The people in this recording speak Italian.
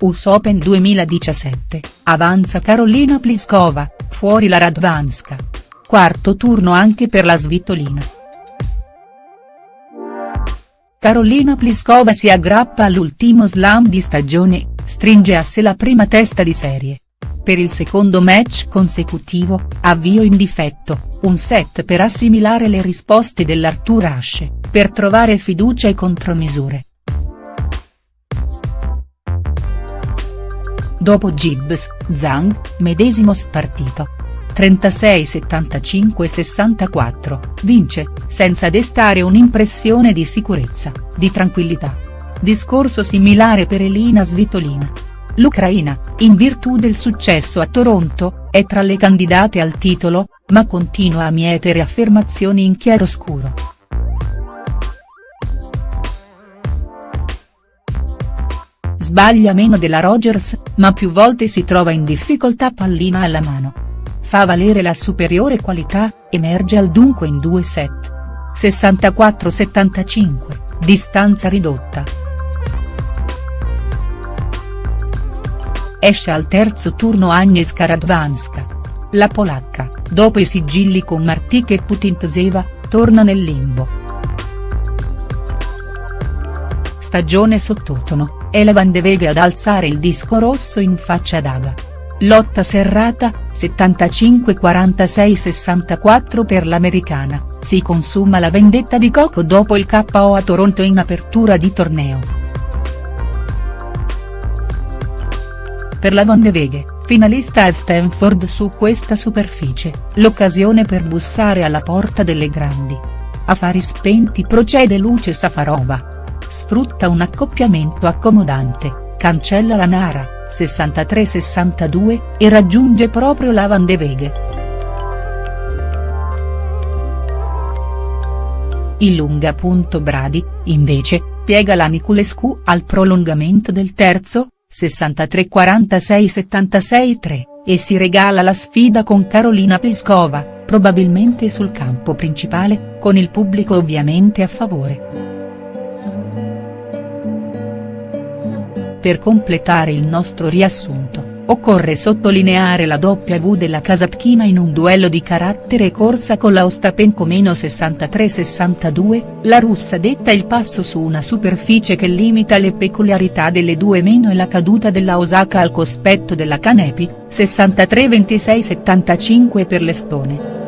US Open 2017, avanza Karolina Pliskova, fuori la Radvanska. Quarto turno anche per la svitolina. Karolina Pliskova si aggrappa all'ultimo slam di stagione, stringe a sé la prima testa di serie. Per il secondo match consecutivo, avvio in difetto, un set per assimilare le risposte dell'Artur Ashe, per trovare fiducia e contromisure. Dopo Gibbs, Zhang, medesimo spartito. 36-75-64, vince, senza destare un'impressione di sicurezza, di tranquillità. Discorso similare per Elina Svitolina. L'Ucraina, in virtù del successo a Toronto, è tra le candidate al titolo, ma continua a mietere affermazioni in chiaroscuro. Sbaglia meno della Rogers, ma più volte si trova in difficoltà pallina alla mano. Fa valere la superiore qualità, emerge al dunque in due set. 64-75, distanza ridotta. Esce al terzo turno Agnieszka Radwanska. La polacca, dopo i sigilli con Martic e Putintseva, torna nel limbo. Stagione sottotono, è la Van de Vega ad alzare il disco rosso in faccia ad Aga. Lotta serrata, 75-46-64 per l'americana, si consuma la vendetta di Coco dopo il KO a Toronto in apertura di torneo. Per la Van de Vega, finalista a Stanford su questa superficie, l'occasione per bussare alla porta delle grandi. Affari spenti procede Luce Safarova sfrutta un accoppiamento accomodante, cancella la Nara, 63-62, e raggiunge proprio la Van de Veghe. Il lunga. Brady, invece, piega la Niculescu al prolungamento del terzo, 63-46-76-3, e si regala la sfida con Karolina Pliskova, probabilmente sul campo principale, con il pubblico ovviamente a favore. Per completare il nostro riassunto, occorre sottolineare la W della Kasatkina in un duello di carattere corsa con la Ostapenko 63-62, la russa detta il passo su una superficie che limita le peculiarità delle due meno e la caduta della Osaka al cospetto della Kanepi, 63-26-75 per l'Estone.